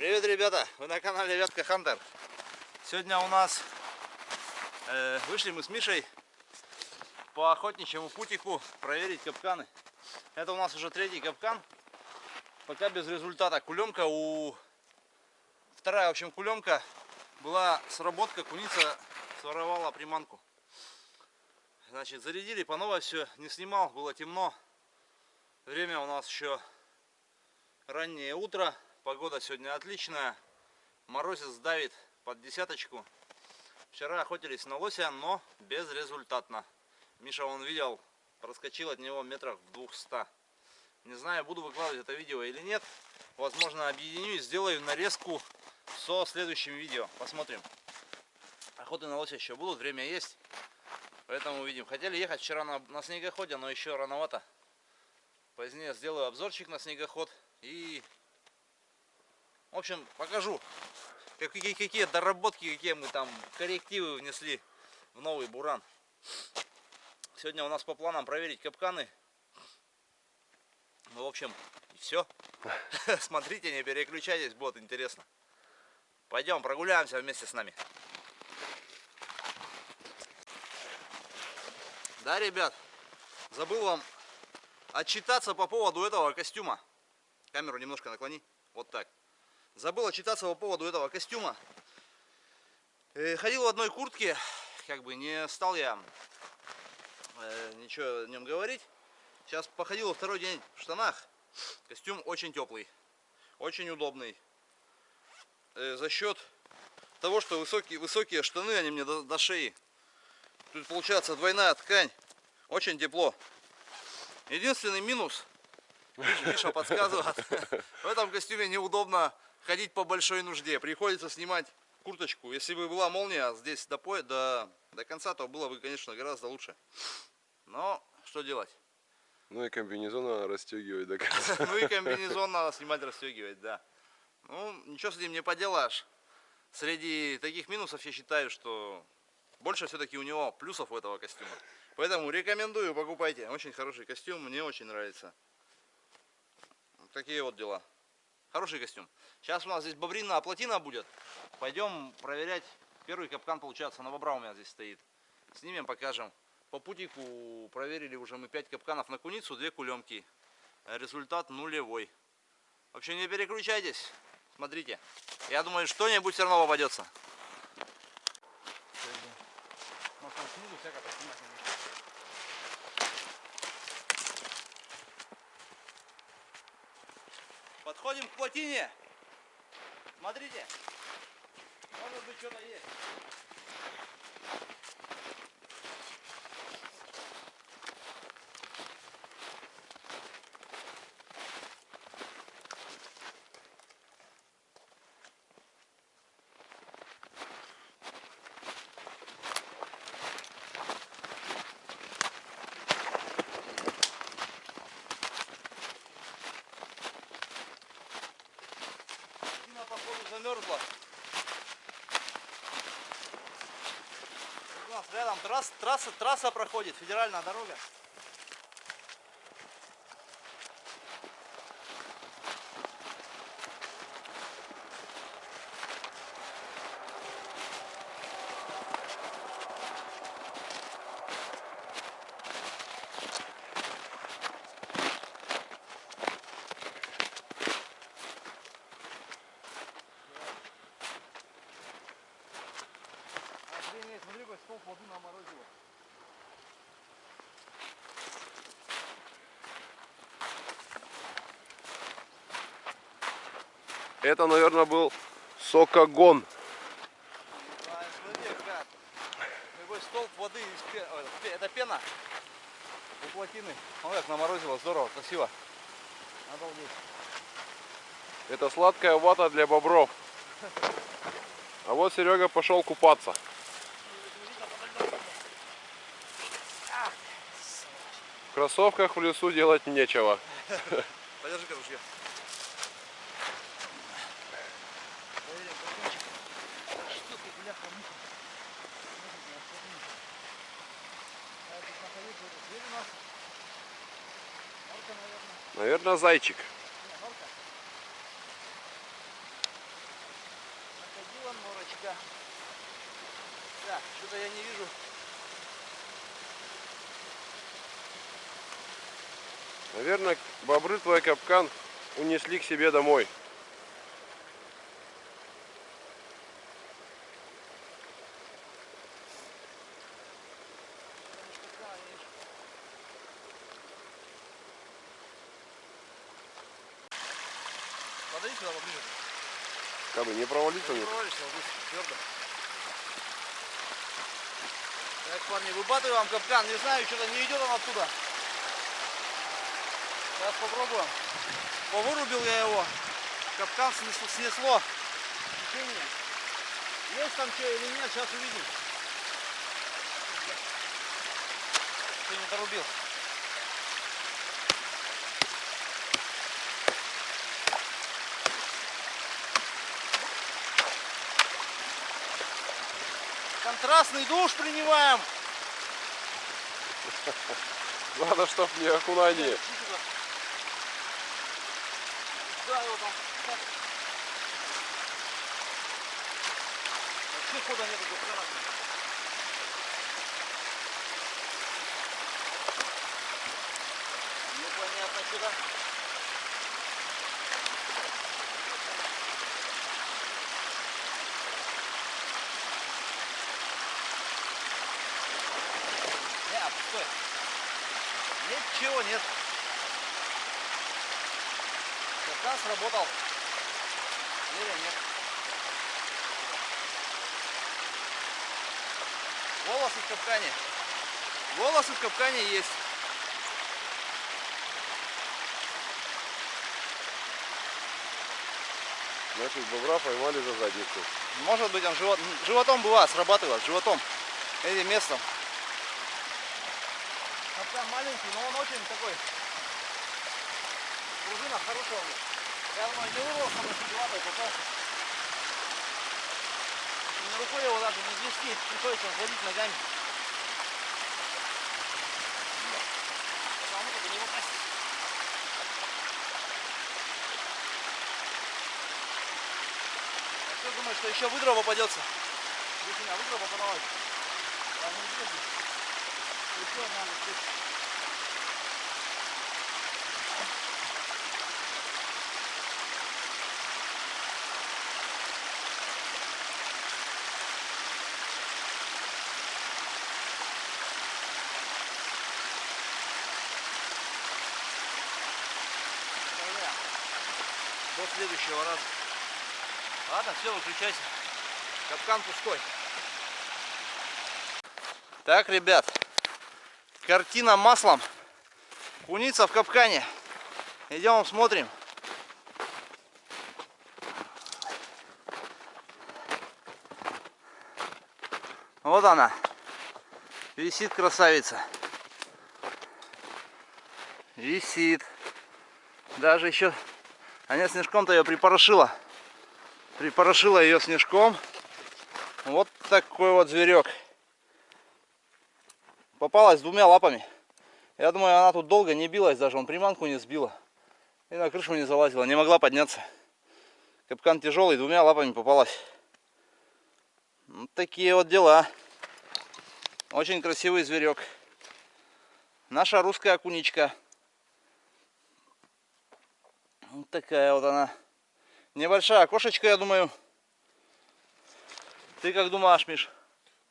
Привет, ребята! Вы на канале Ветка Хантер. Сегодня у нас э, вышли мы с Мишей по охотничьему путику проверить капканы. Это у нас уже третий капкан. Пока без результата. Кулемка у... Вторая, в общем, кулемка была сработка. Куница своровала приманку. Значит, зарядили по новой все. Не снимал, было темно. Время у нас еще раннее утро. Погода сегодня отличная. Морозец давит под десяточку. Вчера охотились на лося, но безрезультатно. Миша, он видел, проскочил от него метров в 200. Не знаю, буду выкладывать это видео или нет. Возможно, объединю и сделаю нарезку со следующим видео. Посмотрим. Охоты на лося еще будут, время есть. Поэтому увидим. Хотели ехать вчера на, на снегоходе, но еще рановато. Позднее сделаю обзорчик на снегоход и в общем, покажу, какие, какие доработки, какие мы там коррективы внесли в новый буран. Сегодня у нас по планам проверить капканы. Ну, в общем, все. Смотрите, не переключайтесь, будет интересно. Пойдем прогуляемся вместе с нами. Да, ребят, забыл вам отчитаться по поводу этого костюма. Камеру немножко наклони. Вот так. Забыл отчитаться по поводу этого костюма. Э, ходил в одной куртке, как бы не стал я э, ничего о нем говорить. Сейчас походил второй день в штанах. Костюм очень теплый, очень удобный. Э, за счет того, что высокие, высокие штаны, они мне до, до шеи. Тут получается двойная ткань. Очень тепло. Единственный минус, Миша подсказывает, в этом костюме неудобно ходить по большой нужде. Приходится снимать курточку. Если бы была молния здесь до, по... до... до конца, то было бы, конечно, гораздо лучше. Но что делать? Ну и комбинезон надо расстегивать до конца. Ну и комбинезон надо снимать, расстегивать, да. Ну, ничего с этим не поделаешь. Среди таких минусов я считаю, что больше все-таки у него плюсов у этого костюма. Поэтому рекомендую, покупайте. Очень хороший костюм, мне очень нравится. Такие вот дела. Хороший костюм. Сейчас у нас здесь бобринная плотина будет. Пойдем проверять. Первый капкан, получается, на бобра у меня здесь стоит. Снимем, покажем. По путику проверили уже мы 5 капканов на куницу, 2 кулемки. Результат нулевой. Вообще не переключайтесь. Смотрите. Я думаю, что-нибудь все равно попадется. Подходим к плотине. Смотрите. Может быть что-то есть. Замерзла. У нас рядом трасс, трасса, трасса проходит, федеральная дорога. Это, наверное, был сокогон. Смотри, столб воды, это пена у плотины. Ну как наморозило, здорово, красиво. Обалдеть. Это сладкая вата для бобров. А вот Серега пошел купаться. В кроссовках в лесу делать нечего. Подержи-ка ружье. Наверное, зайчик. окунечка. Так, что-то я не вижу. Наверное, бобры твой капкан унесли к себе домой. Сюда поближе. Как бы не провалиться Не провалишься, здесь твердо. Так, парни, выбатываем капкан. Не знаю, что-то не идет он оттуда. Сейчас попробуем. Повырубил я его. Капкан снесло. снесло. Течение. Есть там что или нет, сейчас увидим. Ты не дорубил. Контрастный душ принимаем. Надо, чтоб не окунание. Да, его там. Вообще хода нету до хрена. Непонятно куда. Не, пустой. Ничего нет. Капкан сработал. Или нет. Волосы в капкане. Волосы в капкане есть. Значит, бобра поймали за задницу. Может быть он живот, животом бывает, срабатывает, животом. Этим местом. Капкан маленький, но он очень такой. Пружина хорошая. Я думаю, не вырвался, чуть лапой попался. На рукой его даже не вести, приходится водить ногами. Потому что не попасть. А кто думает, что еще выдро попадется? Здесь у меня выдро попадалось. Я не вижу. Еще надо. Проверяем. До следующего раза. Ладно, все, выключайся. Капкан пустой. Так, ребят, картина маслом. Куница в капкане. Идем смотрим. Вот она. Висит красавица. Висит. Даже еще... Она снежком-то ее припорошила. Припорошила ее снежком. Вот такой вот зверек. Попалась двумя лапами. Я думаю, она тут долго не билась, даже он приманку не сбила. И на крышу не залазила, не могла подняться. Капкан тяжелый, двумя лапами попалась. Вот такие вот дела. Очень красивый зверек. Наша русская окуничка. Вот такая вот она. Небольшая кошечка, я думаю. Ты как думаешь, Миш?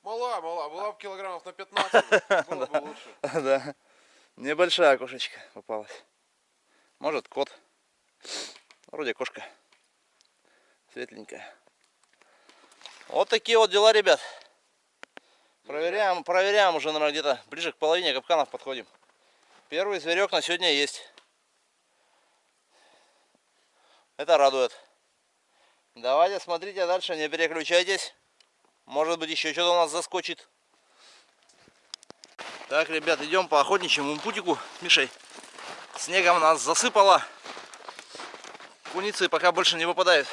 Мала, мала, была бы килограммов на 15, было бы лучше. Да. Небольшая кошечка попалась. Может кот. Вроде кошка. Светленькая. Вот такие вот дела, ребят. Проверяем, проверяем уже, наверное, где-то ближе к половине капканов подходим. Первый зверек на сегодня есть. Это радует. Давайте смотрите дальше, не переключайтесь. Может быть еще что-то у нас заскочит. Так, ребят, идем по охотничьему путику с Мишей. Снегом нас засыпало. Куницы пока больше не выпадают.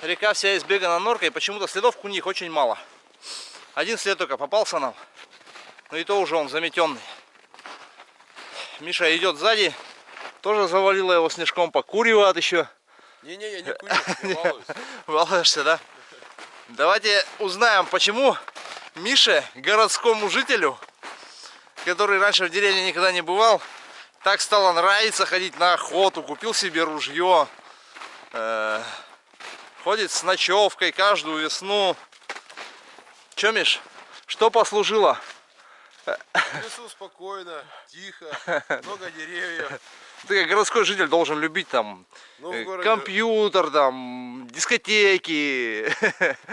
Река вся избегана норкой, почему-то следов куних очень мало. Один след только попался нам. Но и то уже он заметенный. Миша идет сзади. Тоже завалило его снежком, покуривает еще. Не-не, я не курю, я балуюсь. Балуешься, да? Давайте узнаем, почему Мише, городскому жителю, который раньше в деревне никогда не бывал, так стало нравиться ходить на охоту, купил себе ружье, э, ходит с ночевкой каждую весну. Че, Миш, что послужило? В лесу спокойно, тихо, много деревьев. Ты как городской житель должен любить там Ну, э, городе... компьютер, там, дискотеки,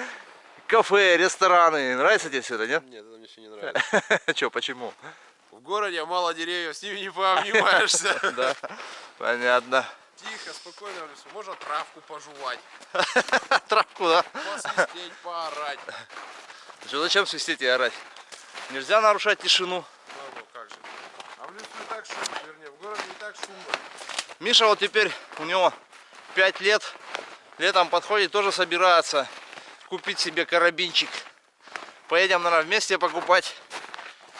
кафе, рестораны. Нравится тебе все это, нет? Нет, это мне все не нравится. Че, почему? В городе мало деревьев, с ними не пообнимаешься. Да, понятно. Тихо, спокойно в лесу. Можно травку пожевать, Травку, да? посвистеть, поорать. Зачем свистеть и орать? Нельзя нарушать тишину. Ну, ну, как же. А в лесу и так шумно, вернее, в городе и так шумно. Миша вот теперь, у него 5 лет, летом подходит, тоже собирается купить себе карабинчик. Поедем, наверное, вместе покупать.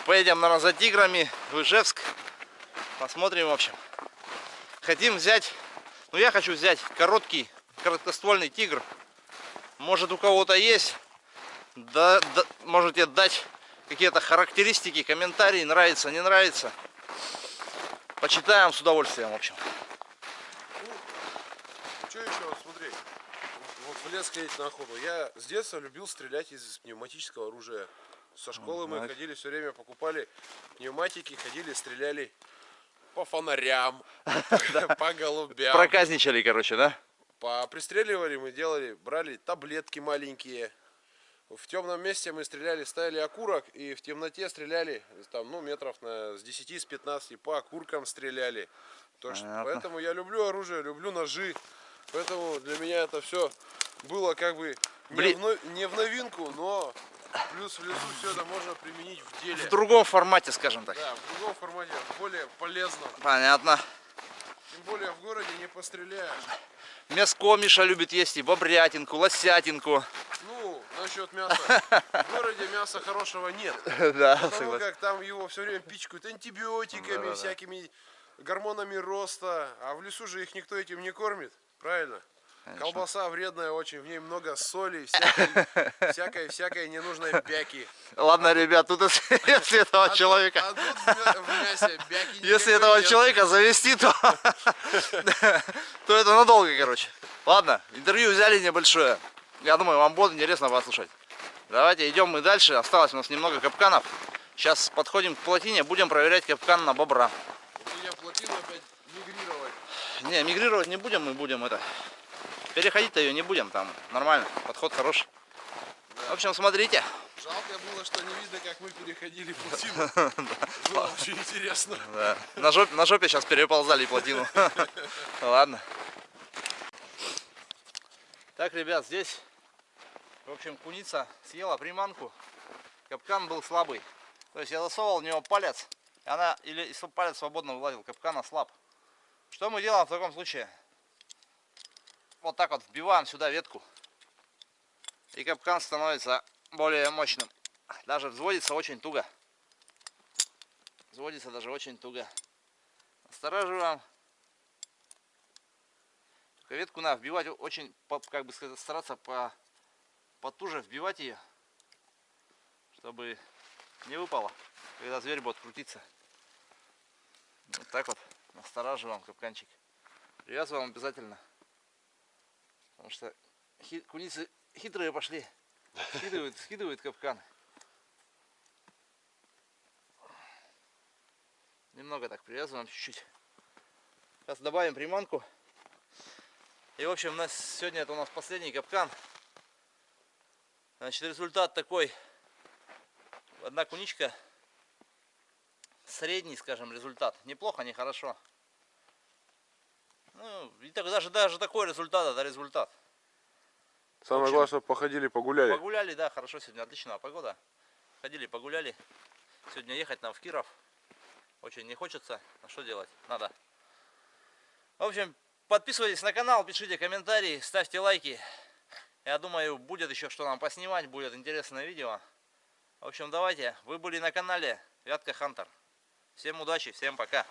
Поедем, наверное, за тиграми в Ижевск. Посмотрим, в общем. Хотим взять, ну я хочу взять короткий, короткоствольный тигр. Может у кого-то есть. Да, да- можете дать какие-то характеристики, комментарии, нравится, не нравится. Почитаем с удовольствием, в общем. Что еще, вот смотри, вот в лес ходить на охоту. Я с детства любил стрелять из пневматического оружия. Со школы мы так. ходили все время, покупали пневматики, ходили, стреляли по фонарям, по голубям. Проказничали, короче, да? По пристреливали мы делали, брали таблетки маленькие. В темном месте мы стреляли, ставили окурок и в темноте стреляли, там, ну, метров на, с 10, с 15 по окуркам стреляли. То что- поэтому я люблю оружие, люблю ножи. Поэтому для меня это все было как бы не, Бли- в, не в новинку, но плюс в лесу все это можно применить в деле. В другом формате, скажем так. Да, в другом формате, более полезно. Понятно. Тем более в городе не постреляешь. Мяско Миша любит есть и бобрятинку, лосятинку. Ну, насчет мяса. В городе мяса хорошего нет. Да, Потому как там его все время пичкают антибиотиками, Да-да-да. всякими гормонами роста. А в лесу же их никто этим не кормит. Правильно? Колбаса вредная очень, в ней много соли, всякой, всякой, всякой ненужной бяки. Ладно, ребят, тут если, этого А тут- человека, а тут мясе бяки если этого нет. человека завести, то, то это надолго, короче. Ладно, интервью взяли небольшое. Я думаю, вам будет интересно послушать. Давайте идем мы дальше. Осталось у нас немного капканов. Сейчас подходим к плотине, будем проверять капкан на бобра. Вот я плотину опять мигрировать. Не, мигрировать не будем, мы будем это. Переходить-то ее не будем, там нормально, подход хороший. В общем, смотрите. Жалко было, что не видно, как мы переходили плотину. Было очень интересно. Да. На, жоп- на жопе сейчас переползали плотину. Ладно. Так, ребят, здесь, в общем, куница съела приманку. Капкан был слабый. То есть я засовывал в него палец, и она, или палец свободно вылазил, капкан ослаб. Что мы делаем в таком случае? Вот так вот вбиваем сюда ветку. И капкан становится более мощным. Даже взводится очень туго. Взводится даже очень туго. Настораживаем. Только ветку надо вбивать очень, как бы сказать, стараться по, потуже вбивать ее, чтобы не выпало, когда зверь будет крутиться. Вот так вот настораживаем капканчик. Привязываем обязательно. Потому что хи- куницы хитрые пошли. Скидывают, скидывают капкан. Немного так привязываем чуть-чуть. Сейчас добавим приманку. И в общем, у нас сегодня это у нас последний капкан. Значит, результат такой. Одна куничка. Средний, скажем, результат. Неплохо, не хорошо. Ну, и так, даже, даже такой результат, это результат. Самое общем, главное, походили, погуляли. Погуляли, да, хорошо сегодня, отличная погода. Ходили, погуляли. Сегодня ехать нам в Киров. Очень не хочется. А что делать? Надо. В общем, подписывайтесь на канал, пишите комментарии, ставьте лайки. Я думаю, будет еще что нам поснимать, будет интересное видео. В общем, давайте. Вы были на канале Вятка Хантер. Всем удачи, всем пока.